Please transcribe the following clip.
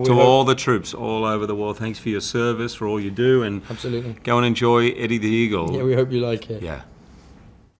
We to hope- all the troops all over the world, thanks for your service, for all you do, and Absolutely. go and enjoy Eddie the Eagle. Yeah, we hope you like it. Yeah.